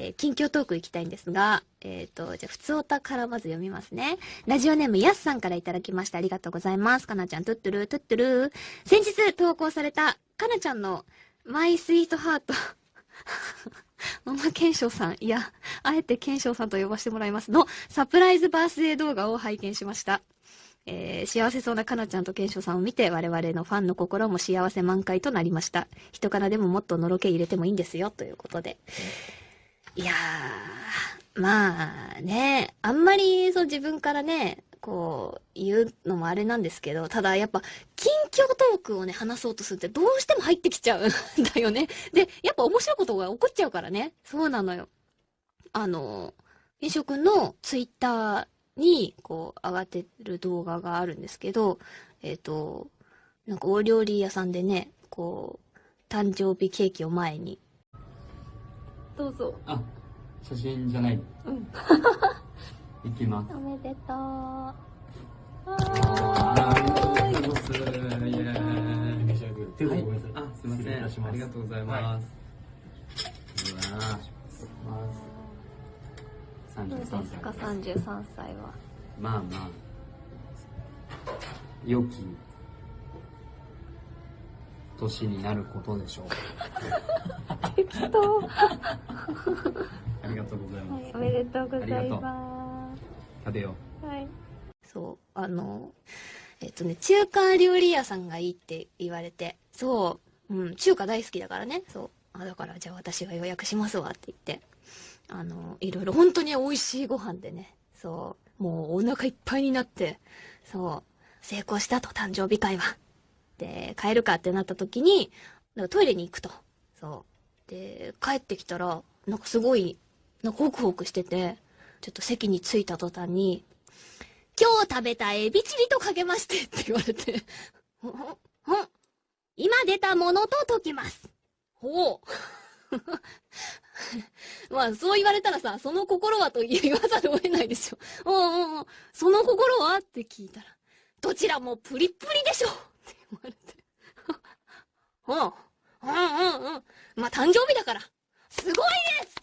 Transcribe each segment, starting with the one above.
えー、近況トーク行きたいんですが、えっ、ー、と、じゃあ、普通おたからまず読みますね。ラジオネームやすさんからいただきました。ありがとうございます。かなちゃん、トゥットゥル、トゥットゥル。先日投稿された、かなちゃんの、マイスイートハート。ママ賢章さん、いや、あえて賢章さんと呼ばせてもらいますの、サプライズバースデー動画を拝見しました。えー、幸せそうなかなちゃんと賢章さんを見て、我々のファンの心も幸せ満開となりました。人からでももっとのろけ入れてもいいんですよ、ということで。いやー、まあね、あんまりそう自分からね、こう、言うのもあれなんですけど、ただやっぱ、近況トークをね、話そうとするってどうしても入ってきちゃうん だよね。で、やっぱ面白いことが起こっちゃうからね。そうなのよ。あの、飲食のツイッターに、こう、上がってる動画があるんですけど、えっ、ー、と、なんかお料理屋さんでね、こう、誕生日ケーキを前に。どうぞ。あ、写真じゃない。うん。いきます。おめでとう。あありがとうございます。はい、あ、すみません。ありがとうございます。うわどうですか、33歳は。まあまあ、良き年になることでしょう。適当。ありがとうございます。はい、おめでとうございます。食べよう。はい。そう、あの、えっとね、中華料理屋さんがいいって言われて、そう、うん、中華大好きだからね、そう。あ、だからじゃあ私が予約しますわって言って、あの、いろいろ本当に美味しいご飯でね、そう、もうお腹いっぱいになって、そう、成功したと、誕生日会は。で、帰るかってなった時に、なんかトイレに行くと。そう。で、帰ってきたら、なんかすごい、なんかホクホクしてて、ちょっと席に着いた途端に、今日食べたエビチリとかけましてって言われて、今出たものと解きます。ほう。まあ、そう言われたらさ、その心はと言わざるを得ないでしょ。うんうんうん。その心は？って聞いたら、どちらもプリップリでしょって言われて。うん。うんうんうん。まあ、誕生日だから。すごいです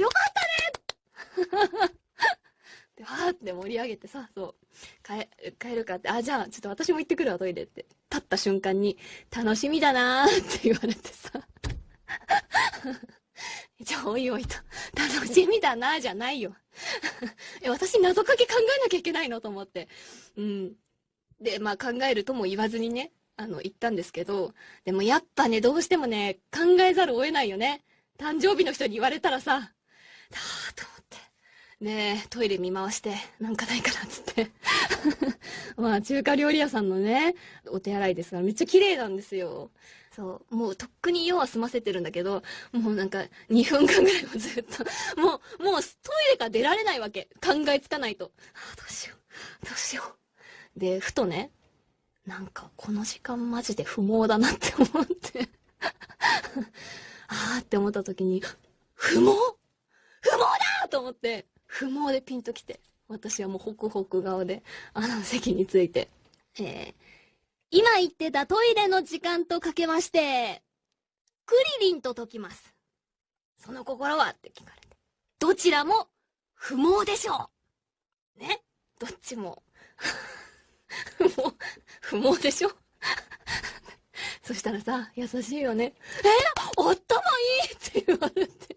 よかったねで、盛り上げてさ、そう、帰、るかって、あ、じゃあ、ちょっと私も行ってくるわ、トイレって。立った瞬間に、楽しみだなーって言われてさ。じゃあ、おいおいと、楽しみだな、じゃないよ。え、私謎かけ考えなきゃいけないのと思って。うん。で、まあ考えるとも言わずにね、あの、言ったんですけど、でもやっぱね、どうしてもね、考えざるを得ないよね。誕生日の人に言われたらさ、だーと。ねえ、トイレ見回して、なんかないかなっ、つって。まあ、中華料理屋さんのね、お手洗いですが、めっちゃ綺麗なんですよ。そう。もうとっくに用は済ませてるんだけど、もうなんか2分間ぐらいもずっと、もう、もうトイレから出られないわけ。考えつかないと。ああ、どうしよう。どうしよう。で、ふとね、なんかこの時間マジで不毛だなって思って ああって思った時に、不毛不毛だと思って、不毛でピンときて、私はもうホクホク顔で、あの席について、えー、今言ってたトイレの時間とかけまして、クリリンと解きます。その心はって聞かれて。どちらも不毛でしょうね？どっちも 不毛、不毛でしょ そしたらさ、優しいよね。え？ー、頭いいって言われて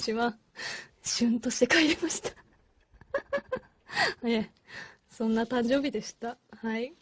私は、シュンとして帰りました ええ、そんな誕生日でした。はい。